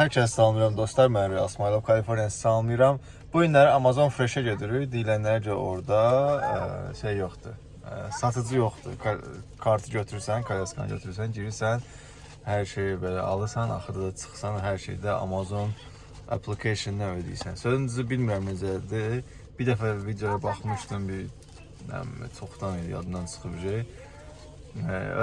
Hər kəs salamlayıram dostlar. Mən Real Smailov Kaliforniya salamlayıram. Bu günləri Amazon Fresh-ə gedirik. Deyilənlərə görə orada ə, şey yoxdur. Ə, satıcı yoxdur. Ka- Kartı götürürsən, kalyaskanı götürürsən, girirsən, hər şeyi belə alırsan, axırda da çıxsan, hər şeydə Amazon application-dan ödəyirsən. Sözünüzü bilmirəm necədir. Bir dəfə videoya baxmışdım bir nə çoxdan idi, yadımdan çıxıb şey.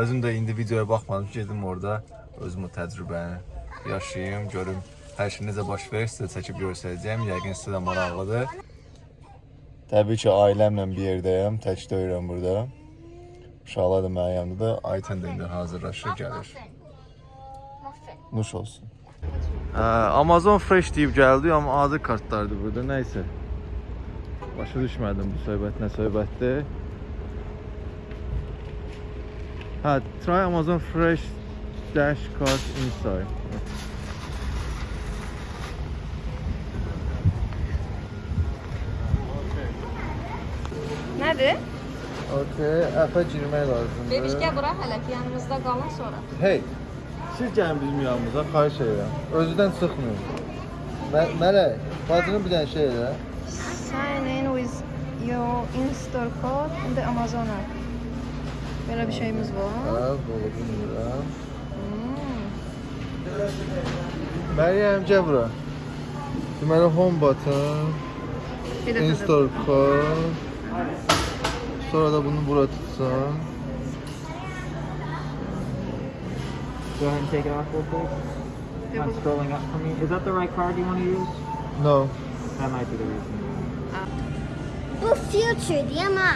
Özüm də indi videoya baxmadım, gedim orada özüm o təcrübəni yaşayım, görüm hər şey necə baş verir, sizə çəkib göstərəcəyəm. Yəqin sizə də maraqlıdır. Təbii ki, ailəmlə bir yerdəyəm, tək deyirəm burada. Uşaqlar da mənim yanımdadır. Aytən də indi hazırlaşır, gəlir. Nuş olsun. Hə, Amazon Fresh deyib gəldi, amma adı kartlardır burada. Nəysə. Başa düşmədim bu söhbət nə söhbətdir. Hə, try Amazon Fresh dash card inside. Nədir? Okay, əpə girmək lazımdır. Bebişkə bura hələ ki yanımızda qalın sonra. Hey, siz gəlin bizim yanımıza, xahiş edirəm. Özüdən çıxmayın. Mə- Mələk, bacını bir dənə şey elə. Sign in with your in-store code in the Amazon app. Belə bir şeyimiz var. Hə, bunu bilmirəm. Gəl bura. Deməli, home button, install code. Sonra da bunu bura tutsan. Go ahead and take it off real quick. I'm scrolling up for me. Is that the right card you want to use? No. That might be the reason. Bu future'di ama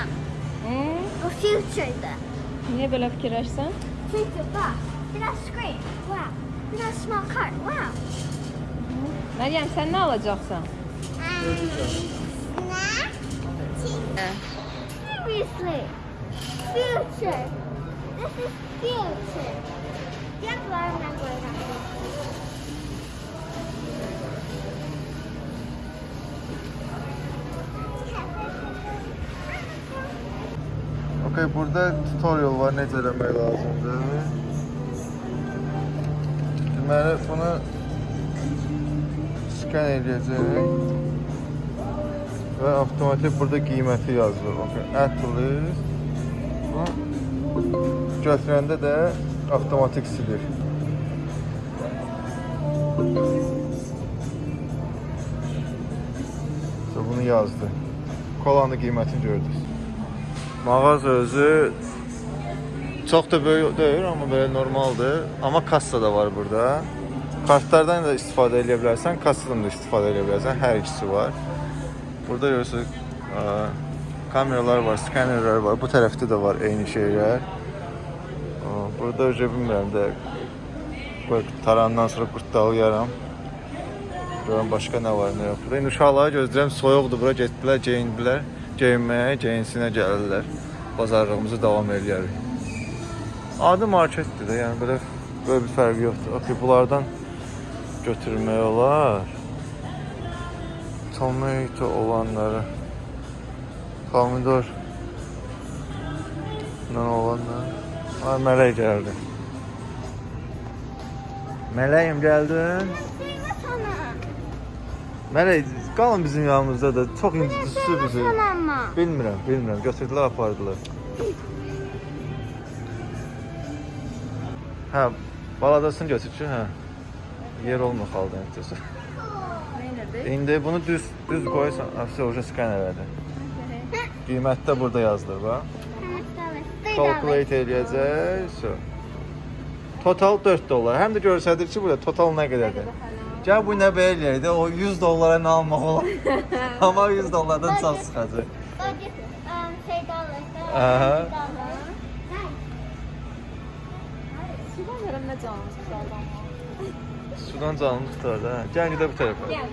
Hmm. bu future'dı. Niyə belə fikirləşsən? Çünkü bak biraz screen. Wow. Small card. Wow. Məryəm, sən nə alacaqsan? Ne? Seriously. Future. This is future. Yapılar ben koyacağım. Okay, burada tutorial var necə eləmək lazımdır. Deməli, bunu skan edəcək və avtomatik burada qiyməti yazılır. List. Bu götürəndə də avtomatik silir. Bunu yazdı. Kolanın qiymətini gördünüz. Mağaza özü çox da böyük deyil, amma belə normaldır. Amma kassa da var burada. Kartlardan da istifadə edə bilərsən, kassadan da istifadə edə bilərsən. Hər ikisi var. Burada görürsüz ə, kameralar var, skanerlər var. Bu tərəfdə də var eyni şeylər. Ə, Burada öcə bilmirəm də tarandan sonra qurtdalayaram. Görüm başqa nə var, nə yox. Burada indi uşaqları gözləyirəm, soyuqdur bura, getdilər, geyindilər. Geyinməyə, geyinsinə gəlirlər. Bazarlığımızı davam eləyərik. Adi marketdir də, yəni belə böyle bir fərqi yoxdur. Okey, bunlardan götürmək olar. Tomato olanları. Pomidor. Ne olanlar? Ay, mələk gəldi. Mələyim gəldin. Mələk, qalın bizim yanımızda da. Çox incisi bizi. Bilmirəm, bilmirəm. Götürdülər, apardılar. Hə, baladasını götür ki, hə. Yer olma xalda intəsə. Neynirdi? İndi bunu düz düz qoysan, afsə oja skan elədi. Qiymət də burada yazılır, bax. Calculate eləyəcək. So. Total 4 dollar. Həm də göstərir ki, burada total nə qədərdir. Gəl bu nə belə də o 100 dollara nə almaq olar. Amma 100 dollardan çox çıxacaq. Şey dolar. Aha. Sudan nə canımız qaldı. Sudan canım tutar da. hə. Gəl gedə bu tərəfə. Gəl.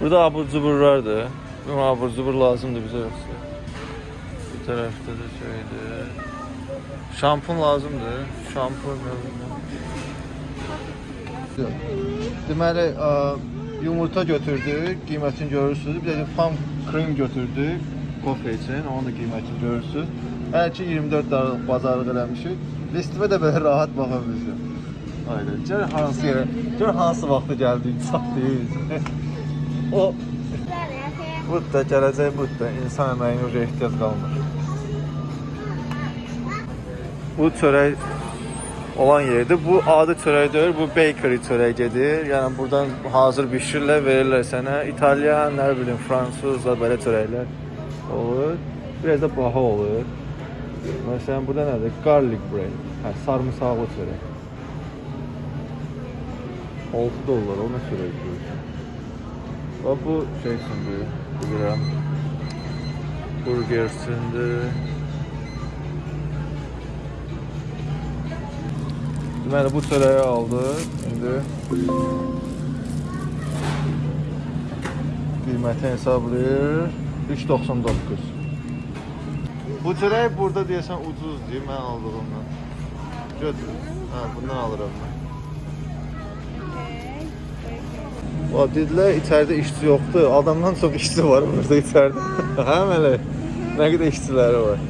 Burada abur cuburlardır. Bu abur cubur lazımdır bizə yoxsa. Bu tərəfdə də şeydir. Şampun lazımdır. Şampun lazımdır. Deməli, ə, yumurta götürdük, qiymətini görürsüz. Bir də pump cream götürdük. kofe üçün, onun da qiymətini görürsüz. Hələ ki 24 dollar bazarlıq eləmişik. Listimə də belə rahat baxa bilirsiniz. Aynen. Gör hansı yerə, gör hansı vaxtda gəldik, saxlayırıq. o bu da gələcək bu da insan əməyinə ehtiyac qalmır. Bu çörək olan yerdir. Bu çörək deyil, bu bakery çörək gedir. Yəni buradan hazır bişirirlər, verirlər sənə. İtalyan, nə bilim, fransız da belə çörəklər olur. Biraz da baha olur. Məsələn, burada nədir? Garlic bread. Hə, sarımsaqlı çörək. 6 dollar o nə görürsən? Və bu şey üçündür, bilirəm. Burger üçündür. Deməli bu çörəyi aldıq. İndi qiyməti hesablayır. 3.99. Bu çörək burada deyəsən ucuzdur mən aldığımdan. Götür. Hə, bundan alıram mən. O dedilər içəridə işçi yoxdur. Adamdan çox işçi var burada içəridə. hə mələ. Nə qədər işçiləri var.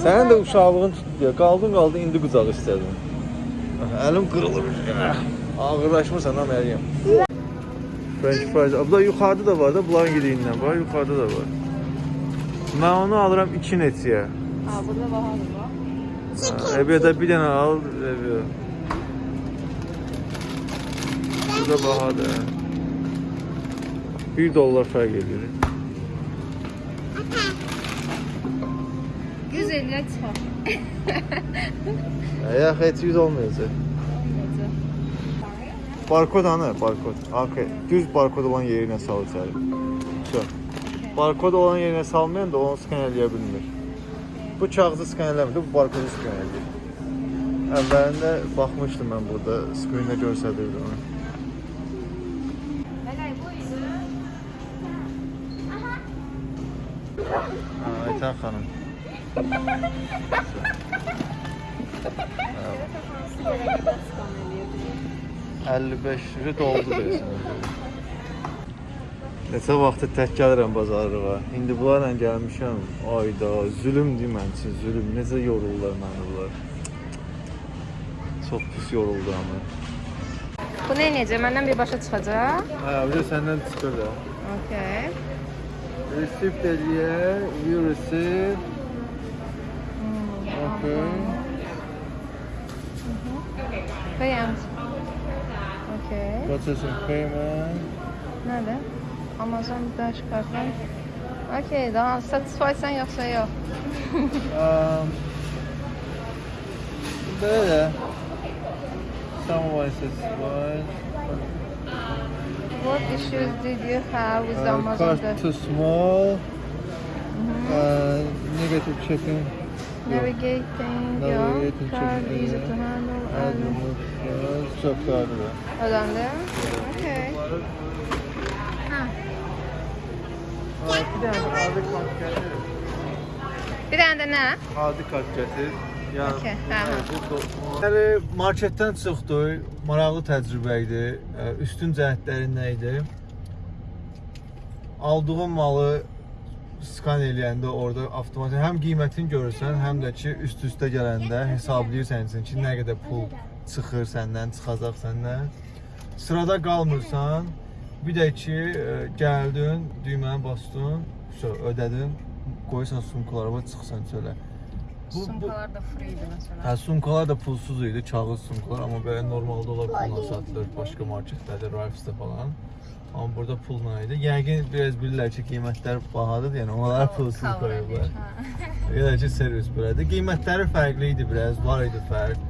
Sənin də uşaqlığın tutdu. Qaldın qaldı indi qucaq istədin. Əlim qırılır. Ağırlaşmırsan ha Məryəm. French fries. Da yuxarıda da var da, bunların yediyindən var, yuxarıda da var. Mən onu alıram 2 neçəyə. Ha burada bahadır. Ha, Evə də bir dənə al, evə. Bu da bahadır. 1 dollar fərq edir. 150'ye çıkar. Ya heç 100 olmayacaq. Barkod anı, barkod. Okay. Düz barkod olan yerinə sal içəri. Şu. Barkod olan yerinə salmayan da onu skan eləyə bilmir. Bu kağızı skan eləmir, bu barkodu skan eləyir. Əvvəlində baxmışdım mən burada, screen-də göstərirdi onu. Ha, Ayten xanım. Ha. 55 lira doldu deyəsən. Neçə vaxtdır tək gəlirəm bazarlığa. İndi bunlarla gəlmişəm. Ayda zülm deyim mən üçün, zülm. Necə yorulurlar məni bunlar. Çox pis yoruldu amma. Bu ne yiyeceğim? Benden bir başa çıkacak. Hə, bir də səndən çıxır da. Okey. Receipt eləyər, you receive. Okay. Beğen. Okey. Processing payment. Nerede? Amazon Dash kartlar. Okey. Daha satisfysen yoksa yok. Um, böyle. Someone satisfied. What issues did you have with the Uh, Amazon Dash? too small. Uh, negative checking. Navigating your Navigating, card checking, easy yeah. to handle Add and remove files. Çok galiba. ödendi. Okey. Ha. Aa, bir tane adi kart getir. Bir tane de ne? Adi kart getir. Yəni, Okey, hə, hə. Yəni marketdən çıxdıq. Maraqlı təcrübə idi. Ə, Üstün cəhətləri nə idi? Aldığın malı skan eləyəndə orada avtomatik həm qiymətini görürsən, həm də ki üst-üstə gələndə hesablayırsan üçün ki, nə qədər pul çıxır səndən, çıxacaq səndən. Sırada qalmırsan. Bir də ki, ə, gəldin, düyməni basdın, ödədin, qoyursan sumkalara və çıxsan çölə. Bu, Sumkalar da free'di mesela. Hə, sumkalar da pulsuz idi, kağız sumkalar, amma belə normalda onlar pulla satılır başqa marketlərdə, Rifes'də falan. Amma burada pulla idi. Yəqin biraz bilirlər ki, qiymətlər bahadır, yəni onlara pulsuz qoyublar. Elə ki, servis belədir. Qiymətləri fərqli idi biraz, var idi fərq.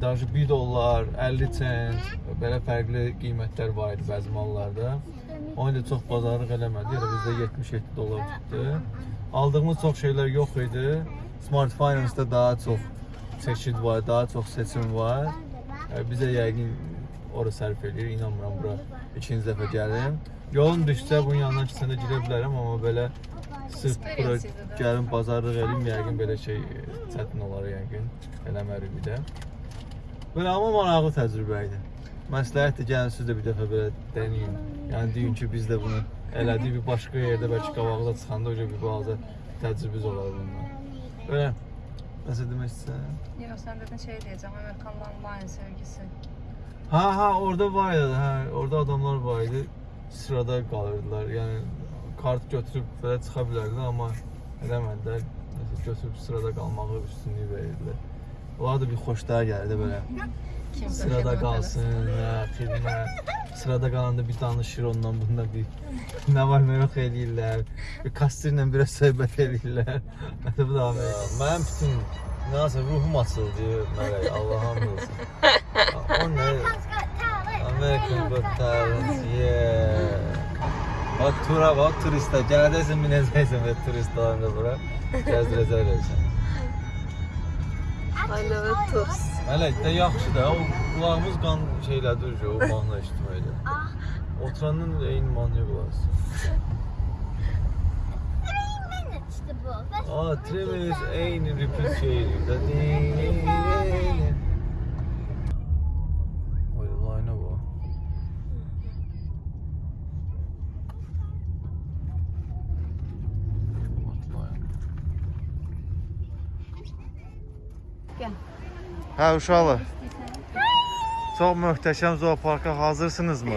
Daha 1 dollar, 50 sent, belə fərqli qiymətlər var idi bəzi mallarda. Onu da çox bazarlıq eləmədi. Elə bizdə 77 dollar tutdu. Aldığımız çox şeylər yox idi. Smart Finance-da daha çox çeşid var, daha çox seçim var. E, Bizə yəqin ora sərf edir. İnanmıram bura ikinci dəfə gəlim. Yolum düşsə bunun yanından keçəndə girə bilərəm, amma belə sırf bura gəlim bazarlıq eləyim, yəqin belə şey e, çətin olar yəqin. Eləmərik bir də. Belə amma maraqlı təcrübə idi. Məsləhətdir gəlin siz də bir dəfə belə deneyin. Yəni deyin ki, biz də bunu elədik bir başqa yerdə bəlkə qabaqda çıxanda o bir balaca təcrübəz olar bundan. Belə. Nəsə demək istəyirsən? Yox, sən dedin şey deyəcəm, Amerikan online sevgisi. Ha ha orada var idi. Hə, orada adamlar var idi. Sırada qalırdılar. Yəni kart götürüb belə çıxa bilərdilər, amma eləmədilər. Nəsə götürüb sırada qalmağı üstünlük verirdilər. Onlar da bir xoşlara gəlirdi belə. Kimsə Sırada qalsın, hə, xidmət. Sırada qalanda bir danışır ondan bundan bir nə var nə yox eləyirlər. Bir kastirlə biraz söhbət eləyirlər. Bu da. Mənim bütün nəsə ruhum açıldı mələk. Allah'ım olsun. O nə? American's Got Talent. American Got Talent. Yeah. O tura bak turista. Gələcəksən minəcəksən və turistlarını bura. Gəzdirəcəklər. I love it, turist. Mələk də yaxşı da o qulağımız qan şeylədir ki, o mahnı eşitməklə. Ah, Oturanın da eyni mahnıya qulaq asır. three minutes to book. That's Aa, three minutes eyni repeat şeydir. Da Oy, line bu. Gəl. Hə, uşaqlar. Çox möhtəşəm zooparka hazırsınızmı?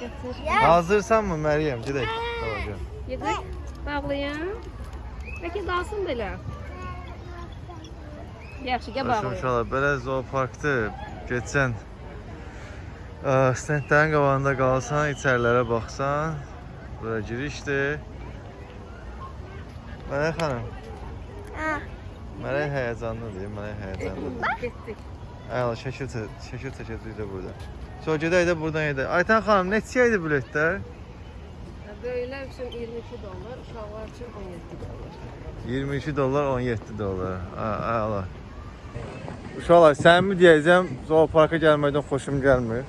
Gətir. Hazırsanmı Məryəm? Gedək. Tamam, gəl. Gedək. Bağlayım. Bəlkə qalsın belə. Yaxşı, gəl Başım bağlayım. uşaqlar, belə zooparkdır. Keçən ə, stendlərin qabağında qalsan, içərilərə baxsan, bura girişdir. Mələk xanım, Ah, Mələk həyəcanlıdır, Mələk həyəcanlıdır. Getdik. Əla, şəkil çəkəcəyik də burada. Sonra gedək də buradan gedək. Aytan xanım, neçə idi biletlər? Böyüklər üçün 22 dollar, uşaqlar üçün 17 dollar. 22 dollar, 17 dollar. Əla. Uşaqlar, səmimi deyəcəm, zooparka gəlməkdən xoşum gəlmir.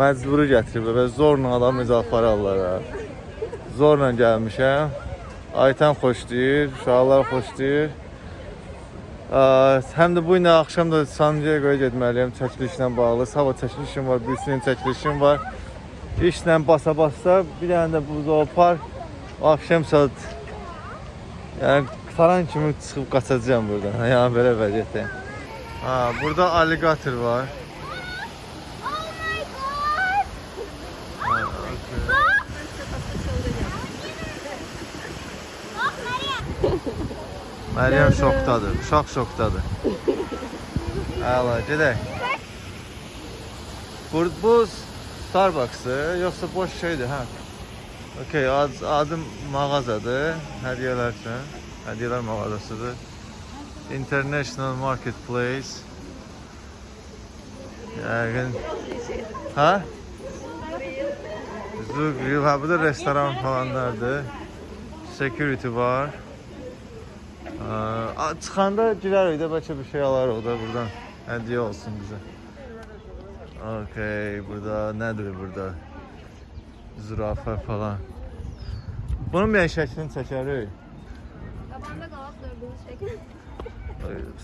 Məcburi gətiriblər və zorla adam izah apararlar. Zorla gəlmişəm. Aytan xoşlayır, uşaqlar xoşlayır. Həm də bu gün axşam da San Diego'ya getməliyəm çəkilişlə bağlı. Sabah çəkilişim var, birisinin çəkilişim var. İşlə basa-basa bir dənə də bu zoopark axşam saat Yəni qutaran kimi çıxıb qaçacağam buradan. Yəni belə vəziyyətdəyim. Ha, burada alligator var. Məryəm şokdadır. Uşaq şokdadır. Əla, gedək. Bu, bu Starbucks-dır, yoxsa boş şeydir, hə? Okey, ad, adım mağazadır. Hədiyyələr üçün. Hədiyyələr mağazasıdır. International Marketplace. Yəqin. Hə? Zoo Grill, hə, bu da restoran falanlardır. Security var. Aa, çıxanda girərik də bəlkə bir şey alarıq da buradan. Hədiyyə olsun bizə. Okay, burada nədir burada? Zürafə falan. Bunun bir şəklini çəkərik. Qabanda qalaq dördüncü şəkil.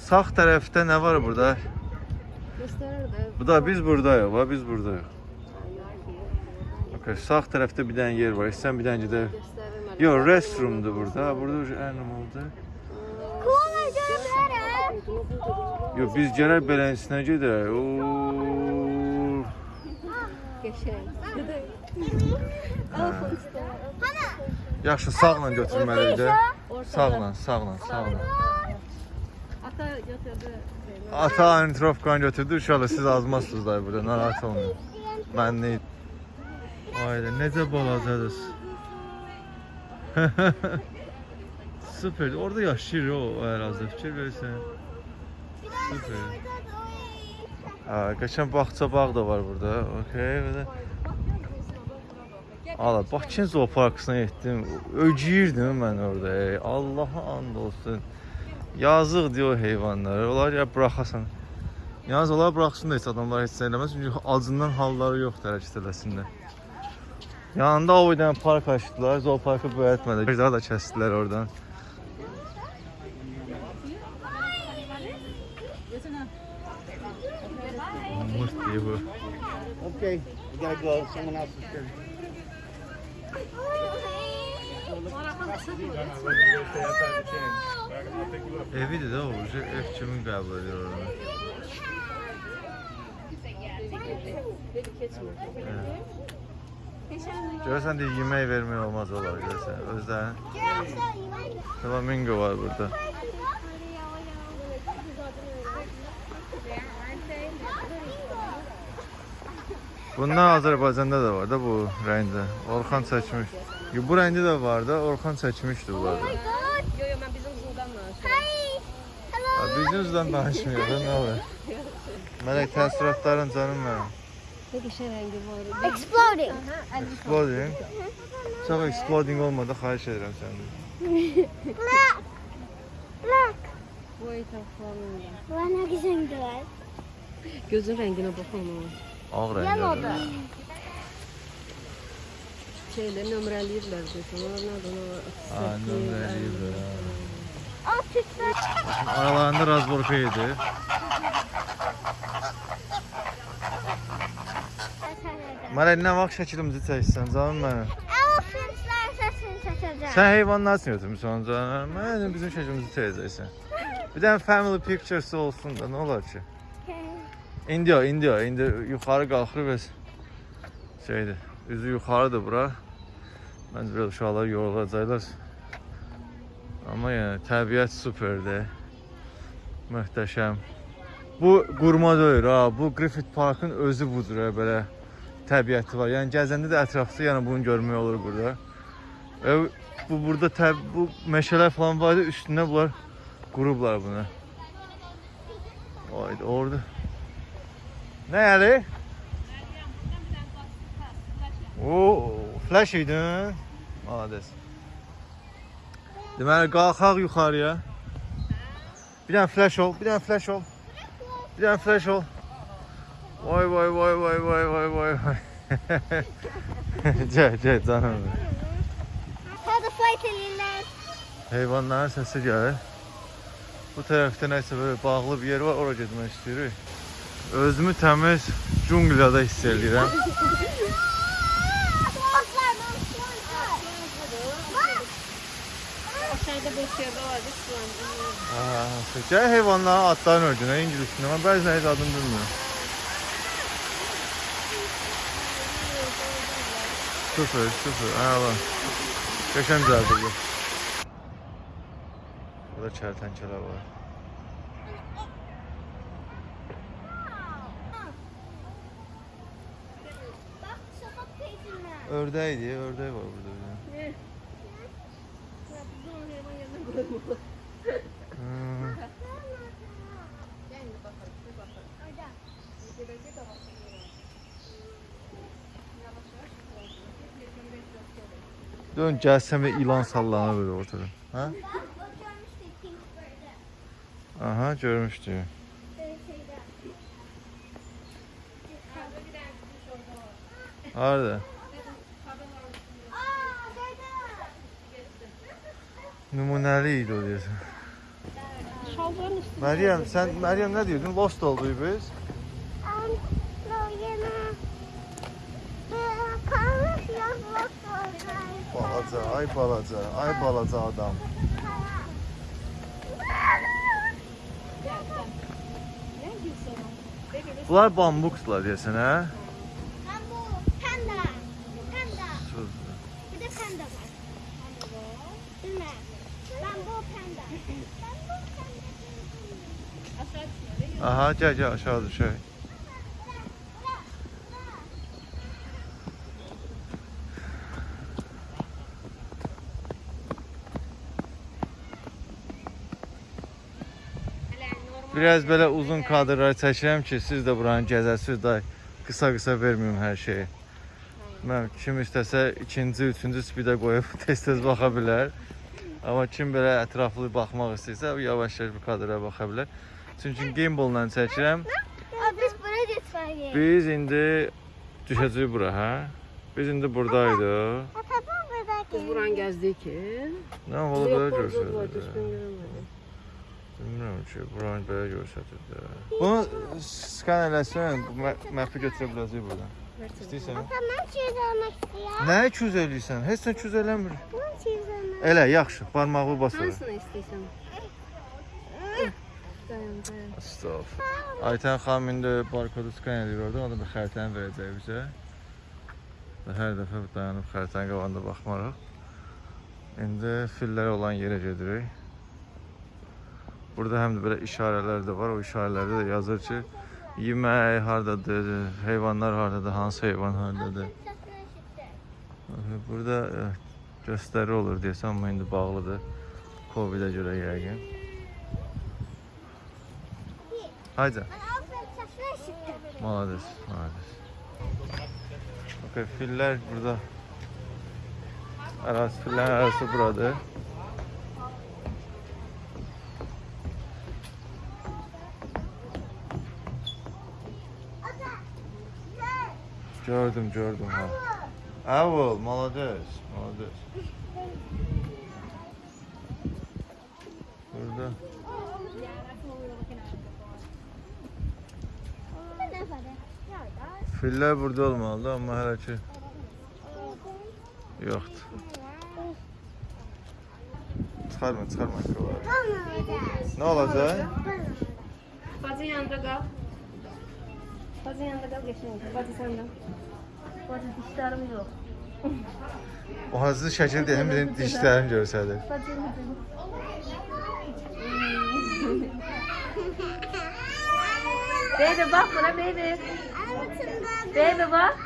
Sağ tərəfdə nə var burada? Göstərir də. Bu da biz buradayıq, va biz buradayıq. Okay, sağ tərəfdə bir dənə yer var. İstəsən bir dənə gedək. Göstərir Yo, restroomdur burada. Burada animaldır. Cool, I got better. Yo, biz gərək beləsinə gedək. Oo. Qəşəng. Yaxşı, sağla götürməliyik də. Sağla, sağla, sağla. Ata götürdü. Ata anitrovkanı götürdü. Uşaqlar siz azmazsınız da burada. Narahat olmayın. Mən nə? Ayda necə balacadır. Süper. Orada yaşayır o ərazide. Fikir verirsən. Süper. Ha, qəşəng bağça bağ da var burada. Okay, belə. Ala, Bakın zooparkına getdim. Öcüyürdüm mən orada. Ey, Allaha and olsun. Yazıq diyor heyvanlara. Onlar ya buraxasan. Yalnız onlar buraxsın da heç adamlar heç eləməz. Çünki acından halları yoxdur hərəkət eləsinlər. Yanında o bir dənə park açdılar. Zooparkı böyütmədilər. Daha da kəsdilər oradan. Diye bu. Okay, we gotta go. Someone else is here. Evidir də o, ev kimin qəbul edir onu? Görürsən deyir, yemək vermək olmaz olar görürsən. Özlərin flamingo var burada. Bundan Azərbaycanda da var da bu rəngdə. Orxan çəkmiş. Yo, Bu rəngdə də var da, Orxan çəkmişdi bu arada. Yo yo ben bizim zuldan. Ha, Bizim üzdən danışmıyor da, nə olur? Mələk təəssüratların canım mənim. Ne güzel rengi var. Exploding. Exploding. Çox exploding olmadı, xahiş edirəm səndən. Look. Look. Bu etan falan. Bana güzel Gözün rengine bak onu. Ağ rəngdə. Yellow'da. Şeyler nömrəliyirlər desən. Onlar nədir? Ha, nömrəliyirlər. Oh, pizza. Aralarında razborka yedi. Mələk nə vaxt şəklimizi çəksən canım mənim? Sən heyvanlar üçün götürmüsən canım. Mənim bizim şəklimizi çəkəcəksən. Bir dənə family pictures olsun da nə olar ki? İndi o, indi o, indi yuxarı qalxır və şeydir. Üzü yuxarıdır bura. Məncə belə uşaqlar yorulacaqlar. Amma yəni təbiət superdir. Möhtəşəm. Bu qurma deyil ha. Bu Griffith Parkın özü budur ha, belə təbiəti var. Yəni gəzəndə də ətrafda yəni bunu görmək olur burada. Və bu burada təb bu meşələr falan var idi, üstünə bunlar qurublar bunu. Vay orada. Nə yəni? Oo, flash idin. Malades. Deməli qalxaq yuxarıya. Bir dənə flash ol, bir dənə flash ol. Bir dənə flash ol. Vay vay vay vay vay vay vay. Gəl, gəl canım. Hadi flight elinler. Heyvanların səsi gəlir. Bu tərəfdə nəsə belə bağlı bir yer var, ora getmək istəyirik. Özümü təmiz cunqlada hiss edirəm. Balıklar, balıklar. Bak. Aşağıda boş yerde vardı. Sulandı. Aha, gəl heyvanların adlarını öyrənə ingilis dilində. Mən bəzən heç adını bilmirəm. Sıfır, sıfır. Əla. Qəşəng düzəldirdi. Burada kərtənkələ var. Ördeği diye ördeği var burada bir Ne? Hmm. Dön gelsem ve ilan sallana böyle ortada. Ha? Aha görmüş diyor. Nümunəli idi o deyəsən. Şalvarın üstü. Məryəm, sən Məryəm nə deyirdin? Lost olduq biz. Balaca, ay balaca, ay balaca adam. Bunlar bambukslar deyəsən, hə? Aha, gəl, gəl aşağı düşək. Biraz belə uzun kadrlar çəkirəm ki, siz də buranı gəzəsiniz də qısa-qısa verməyim hər şeyi. Mən kim istəsə ikinci, üçüncü spidə qoyub tez-tez baxa bilər. Amma kim belə ətraflı baxmaq istəyirsə, yavaş-yavaş bu kadrlara baxa bilər. Çünki gimbal-la çəkirəm. Biz buraya gitmeliyiz. Biz indi düşəcəyik bura, hə? Biz indi burada Biz buranı gezdik ki. Nə oldu belə görsədir. Bilmirəm ki, buranı belə görsədir də. Bunu skan eləsən, bu mə- məpi götürə biləcək buradan. İstəyirsən? Tamam çiz olmak istiyor. Nə 200 eləyirsən? Heç nə 200 eləmir. Bunu çiz olmak. Elə, yaxşı. Barmağı bas. Hansını istəyirsən? Dayan. Stop. Aytən xanım indi barkodu skan edir orada, onda bir xəritəni verəcək bizə. Və hər dəfə dayanıb xəritənin qabağında baxmarıq. İndi fillər olan yerə gedirik. Burada həm də belə işarələr də var. O işarələrdə də yazır ki, yemək hardadır, heyvanlar hardadır, hansı heyvan hardadır. Burada e, göstəri olur deyəsən, amma indi bağlıdır. Covid-ə görə yəqin. Haydi. Malades, malades. Okey, filler burada. Arası, filler arası burada. Gördüm, gördüm ha. Avul, malades, malades. Burada. Filler burada olmalıdır amma hələ ki yoxdur. Çıxarma, çıxarma ayaqqabıları. Nə olacaq? Bacı yanında qal. Bacı yanında qal, geçin. Bacı səndə. Bacı dişlərim yox. O hazır şəkil deyim, bizim dişlərim görsədir. Bacı. Baby bak buna baby. Baby bak.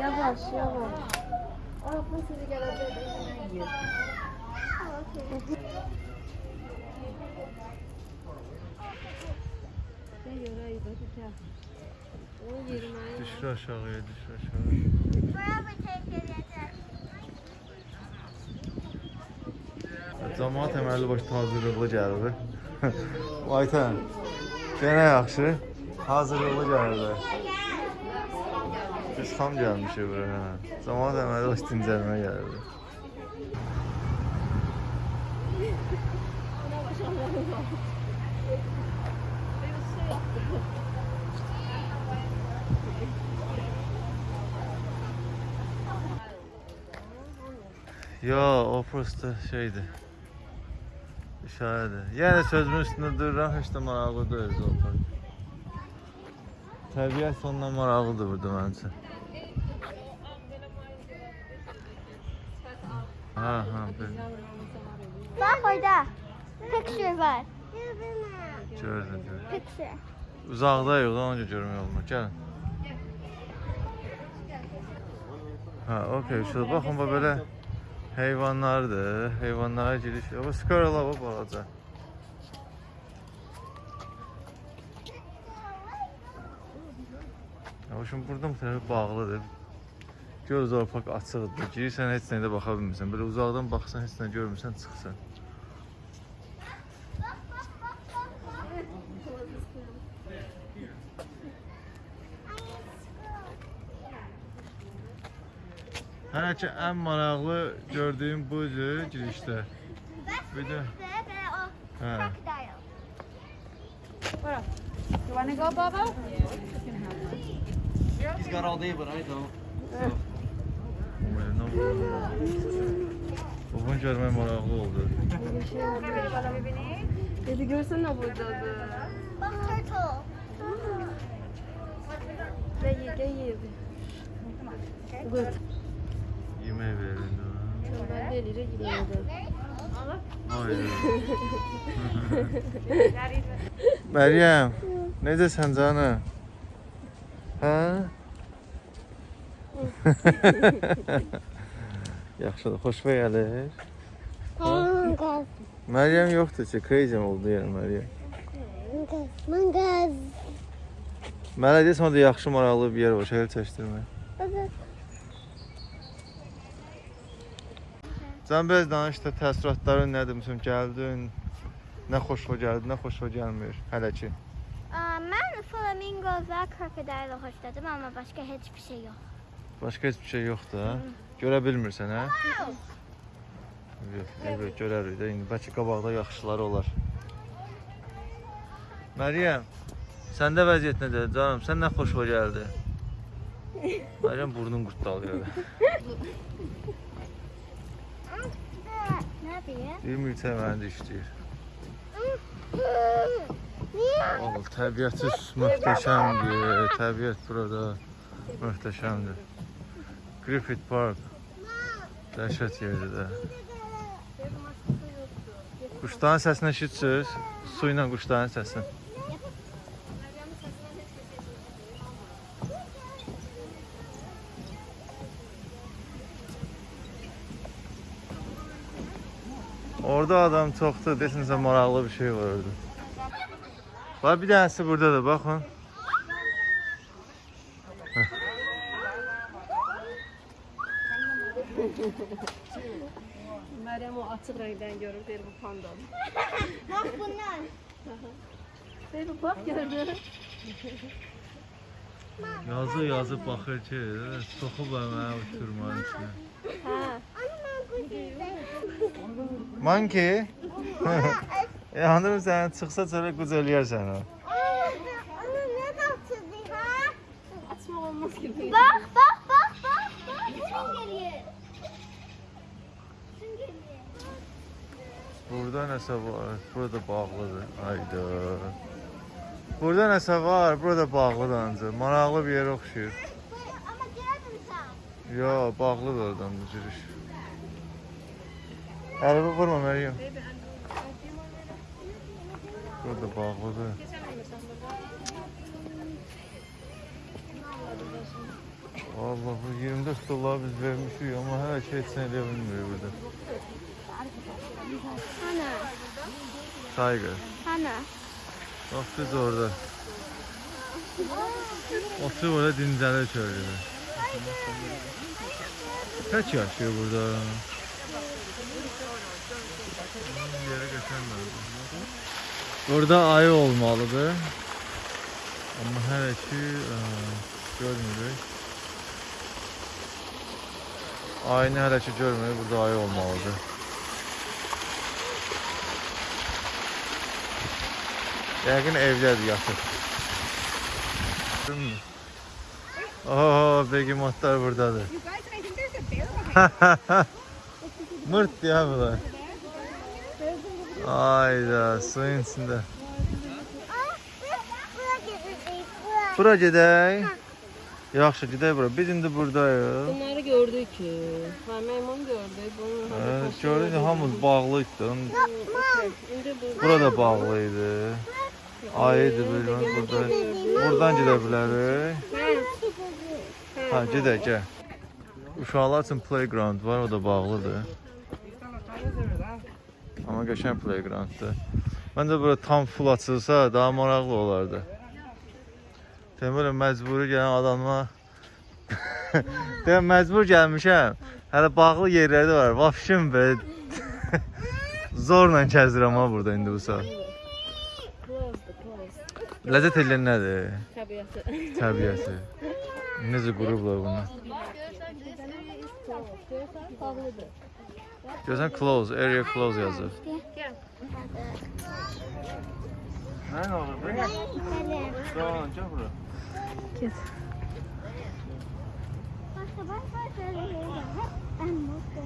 Yavaş yavaş. Aklı sizi gelecek eline yiyor. Ne yorayı da tutar. O yirmi. Düşür aşağıya, düşür aşağıya. Cəmaat əməlli başda hazırlıqlı gəlir. Aytən, yenə yaxşı. Hazırlıqlı gəlirlər. Biz xam gəlmişik bura. Hə. Cəmaat əməlli baş dincəlməyə gəlirlər. Yo, o prosta şeydi. İşarədir. Yəni sözümün üstündə dururam, heç də maraqlı deyil zoopark. Təbiət ondan maraqlıdır burada məncə. Ha, ha, belə. Bak orada. Picture var. Gördüm, gördüm. Picture. Uzaqdayıq, da ona görə görmək olmur. Gəlin. Ha, okey. Şurada baxın bax belə heyvanlardır. Heyvanlara giriş. Bu squirrel o balaca. Ya şimdi buradan tərəfi bağlıdır. Göl zoopark açıqdır. Girirsən heç nəyə də baxa bilmirsən. Belə uzaqdan baxsan heç nə görmürsən, çıxsan. Hələ ki ən maraqlı gördüyüm budur girişdə. Bir də hə. Crocodile. You wanna go Baba? He's got all day, but I don't. Belə nə oldu? Bunu görmək maraqlı oldu. Dedi görsene buradadır. Bak turtle. Ve ye gel ye. Good. Verildi. Ben de elire gidiyorum. Hayır. Məryəm, necəsən canım? Hə? Yaxşıdır, xoşuma gəlir. Məryəm yoxdur ki, crazy oldu yəni Məryəm. Mangaz. Mənə deyəsən o da yaxşı maraqlı bir yer var, şəhər çəkdirmək. Sən biraz danış da təəssüratların nədir? Məsələn, gəldin, nə xoşuna gəldi, nə xoşuna gəlmir hələ ki. Ben flamingo ve crocodile hoşladım ama başka hiçbir şey yok. Başqa heç bir şey yoxdur, hə? Görə bilmirsən, hə? Yox, yox, görərik də indi bəlkə qabaqda yaxşıları olar. Məryəm, Səndə vəziyyət necədir canım? Sən nə xoşuna gəldi? Ayran burnun qurtdalıyor. Bir milçə məni də işləyir. Niye? Oğul, təbiəti möhtəşəmdir. Təbiət burada möhtəşəmdir. Griffith Park. Dəhşət yerdir də. Quşların səsini eşitsiz? Su ilə quşların səsini. Orada adam çoxdur. Desinsə maraqlı bir şey var orada. Var bir dənəsi buradadır, baxın. Meryem o açık renkten görür. Der bu pandalı. Bak bunlar. Der bu bak gördü. Yazı yazı baxır ki, soxublar mənə uçurmanın içinə. Ha. Monkey? e, hanım sən çıxsa çörə quc eləyərsən o. Anne ne kaptırdın ha? Açma olmaz gibi. Bak bak bak bak. bak. Kim geliyor? Burada nəsə var, burada bağlıdır. Ayda. Burada nəsə var, burada bağlıdır ancaq. Maraqlı bir yerə oxşuyur. Ama gördün sen. Yo, bağlıdır oradan bu giriş. Əlimi vurma Məryəm. Burada bağlıdır. Allah bu 24 dolar biz vermişik ama her şey elə bilmiyor burada. Ana. Tiger. Ana. Bak biz orada. Oturup orada dincəlir çöldə. Kaç yaşıyor burada? Burada ayı olmalıdır. Ama her şey e, görmürük. Ayını hələ ki görmürük. Burada ayı olmalıdır. Yəqin evdədir yatır. Mi? Oo, begemotlar buradadır. Mırt ya bunlar. Ayda suyun içində. Bura gedək. Yaxşı, gedək bura. Biz indi buradayıq. Bunları gördük ki. Ha maymun gördük. Bunu Evet, gördün hamımız bağlı idi. Bu Burada bağlı idi. Ayıydı bilmem burada. Buradan gedə bilərik. Ha, gedək, gəl. Uşaqlar üçün playground var, o da bağlıdır. Amma qəşəng playgrounddur. Məncə bura tam full açılsa daha maraqlı olardı. Belə məcburi gələn adamla Deyəm məcbur gəlmişəm. Hələ bağlı yerləri də var. Vəfşim belə zorla kəzdirəm ha burada indi bu saat. Ləzzət edən nədir? Tabiatı. Təbiəti. Necə qurublar bunu? Bağlıdır. Görsən close, area close yazır. Gel. Nə olur? Tamam, gəl bura. Mutlu.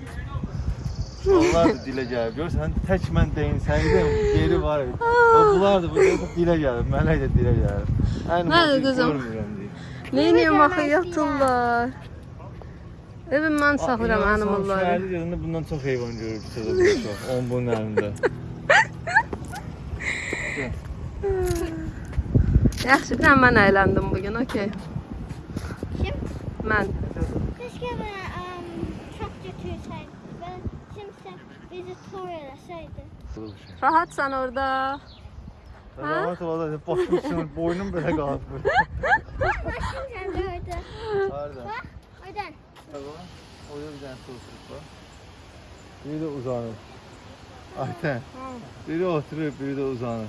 Onlar da dilə gəlib. Görsən tək mən deyinsəydim, geri var idi. O bunlar da burada da dilə gəlib, mənə də dilə gəlib. Nədir qızım? Neyniyəm axı yatırlar. Evim mən saxlayıram animalları. Şəhərli yerində bundan çox heyvan görüb burada çox. On bunun əlində. Yaxşı, bir mən əyləndim bu gün, okey. Kim? Mən. Keşke ben um, çok götürseydim. Ben kimse bizi tuvalasaydı. Rahatsan orada. Rahat ol da başım üstüne boynum belə qalıb. Başım kendi orada. Harda? Bak oradan. Tamam. Orada bir dənə sosluq var. Biri də uzanır. Ayten. Biri oturub, biri də uzanır.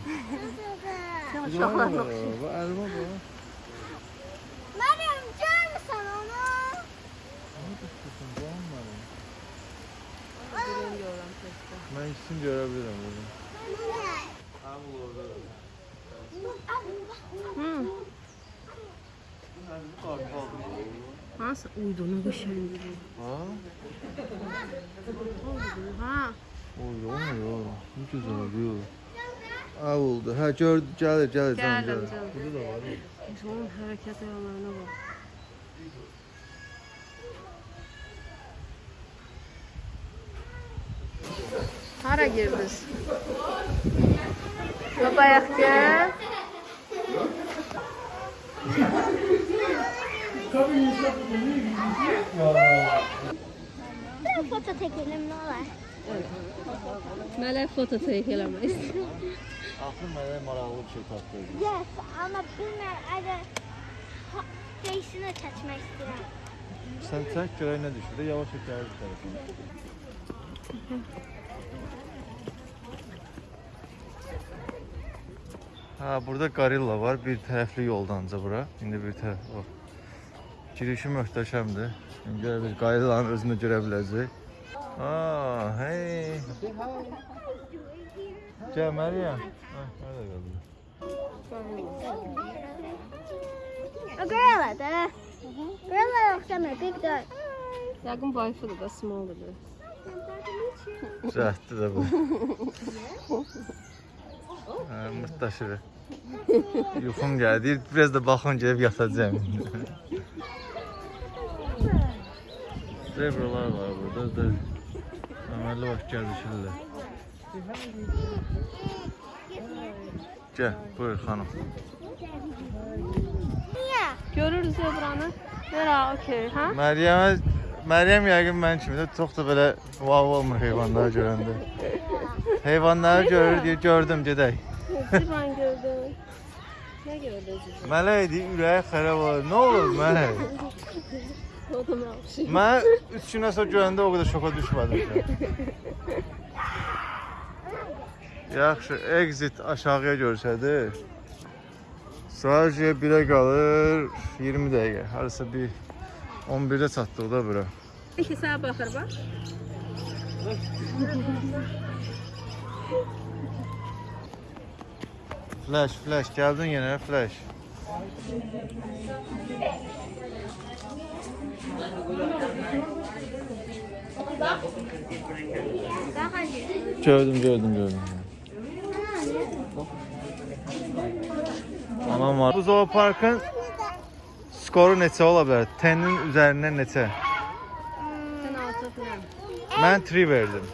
Uşaqlarla Bu əlma bu. Meryem görmüsən onu? Mən ikisini görə bilirəm bunu. Ne? Hamıl orada da. Hı. Nasıl uydunu qəşəngdir. Ha? Ha. Oy, olmuyor. Ne güzel diyor. Aa oldu. Ha gördü, gəlir, gəlir. can, Gəldim, gəlir. canım. Burada da var. Onun hərəkət ayarlarına bax. Hara girdiniz? Babayaq gəl. Bir foto çekelim ne olur. Mələk foto çək istəyir. Axı mənə maraqlı bir şey tapdı. Yes ama bilmem ayrı face'ini çekmek istiyorum. Sən çək görək nə düşür. Yavaş yavaş gəlir telefon. Ha, burada gorilla var. Bir tərəfli yoldanca bura. İndi bir tərəf o. Girişi möhtəşəmdir. İndi görə biz gorillanın özünü görə biləcəyik. Aa, hey. Gəl Məryəm. Qaldın? A gorilla da. Gorilla yoksa mı? Big dog. Yəqin bayfıdır da, smalldır da. Cəhdi də bu. Hə, mırtdaşır. Yuxum gəldi. Biraz da baxın gəlib yatacağam. Zebralar var burada da. Əməlli vaxt gəzişirlər. Gəl, buyur xanım. Niye? Görürüz zebranı. Nera, okey, hə? Məryəmə Məryəm yəqin mən kimi də çox da belə vav olmur heyvanları görəndə. Heyvanları görür deyə gördüm gedək. Zibran gördüm. Nə gördün? Mələk idi, ürəyi xərab olur. Nə olur mələk? Nə yapmış? Mən 3 gün sonra görəndə o qədər şoka düşmədim. Yaxşı, exit aşağıya görsədi. Sadəcə 1-ə qalır 20 dəqiqə. Harasa bir 11-də çatdıq da bura. İki saat baxır bax. Flash, flash, gəldin yenə flash. Gördüm, gördüm, gördüm. Anam var. Bu zooparkın skoru neçə ola bilər? 10-in üzərindən neçə? Sən altı falan. Mən 3 verdim.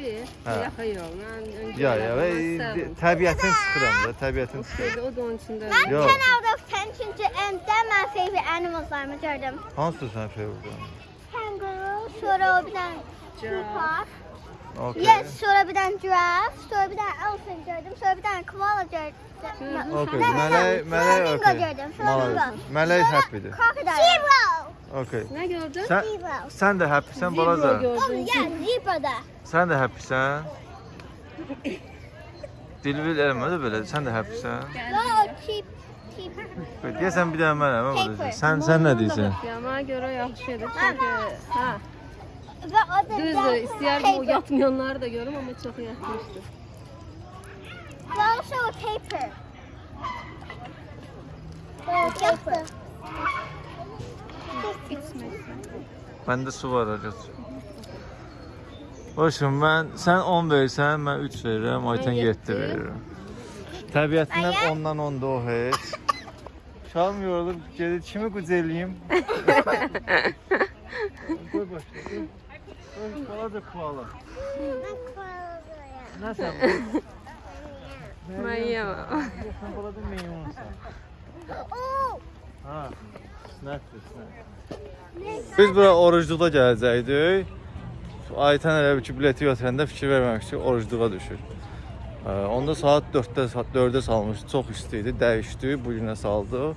Bir. Hə. Yaxı yox. Mən öncə. Ya ya və təbiətin sıxıram da, təbiətin sıxıram. O da onun içində. Yok. 10 out of 10 çünkü enden my favorite animalslarımı gördüm. Hansıdır sən favorite? Kangaroo, sonra bir tane Giraffe. Tupac. Okay. Yes, sonra bir tane giraffe, sonra bir tane elephant gördüm, sonra bir tane koala gördüm. Okay, No, no, no. mələk, mələk Flamingo okay. gördüm, Malays. flamingo. Mələk happydir. Crocodile. Zebra. Okay. Nə gördün? Sən Zebra. sən də happysən Zebra balaca. Oh gördün. yeah, zebra da. Sən də happysən. Dilvil eləmə də belə, sən də happysən. No, cheap, cheap. Deyəsən bir dənə mənəm, o da. Paper. Sən sən nə deyirsən? Ya mənə görə yaxşıdır. Çünki hə, Ve o da düzdür. İstəyərdim o yatmayanları da görüm, amma çox yatmışdı. Ve also a paper. Paper. Məndə su var acı. Boşum, mən sən 10 verirsən, mən 3 verirəm, Ayten Mən 7 yeddi. verirəm. Təbiətindən Ay, ay. ondan 10 da o heç. Şalım yorulur, gedir kimi qucəliyim. Qoy başla. Qoy balaca koala. Mən yeməm. Sən balaca meymunsan. Oh, Ha. Snapdir, snap. Biz bura orucluqda gələcəkdik. Aytən elə bir ki, bileti götürəndə fikir verməmək ki, orucluğa düşür. Onda saat 4-də 4-də salmışdı. Çox isti idi, dəyişdi, bu günə saldı.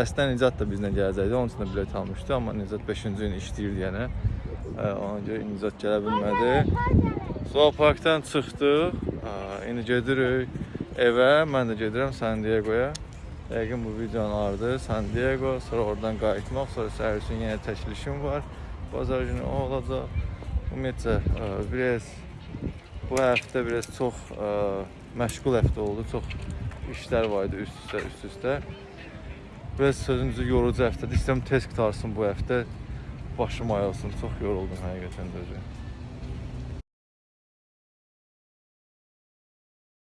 Əslən Nicat da bizlə gələcəkdi. Onun üçün də bilet almışdı, amma Nicat 5-ci gün işləyir yenə. Ə, Ona görə Nicat gələ bilmədi. Zooparkdan çıxdıq. Ə, İndi gedirik evə. Mən də gedirəm San Diego'ya. Yəqin bu videonun ardı San Diego, sonra oradan qayıtmaq, sonra səhər üçün yenə çəkilişim var. Bazar günü o olacaq. Ümumiyyətcə ə, biraz bu həftə biraz çox ə, məşğul həftə oldu. Çox işlər var idi üst üstə, üst üstə. Biraz sözünüzü yorucu həftədir. İstəyirəm tez qutarsın bu həftə. Başım ayılsın. Çox yoruldum həqiqətən də.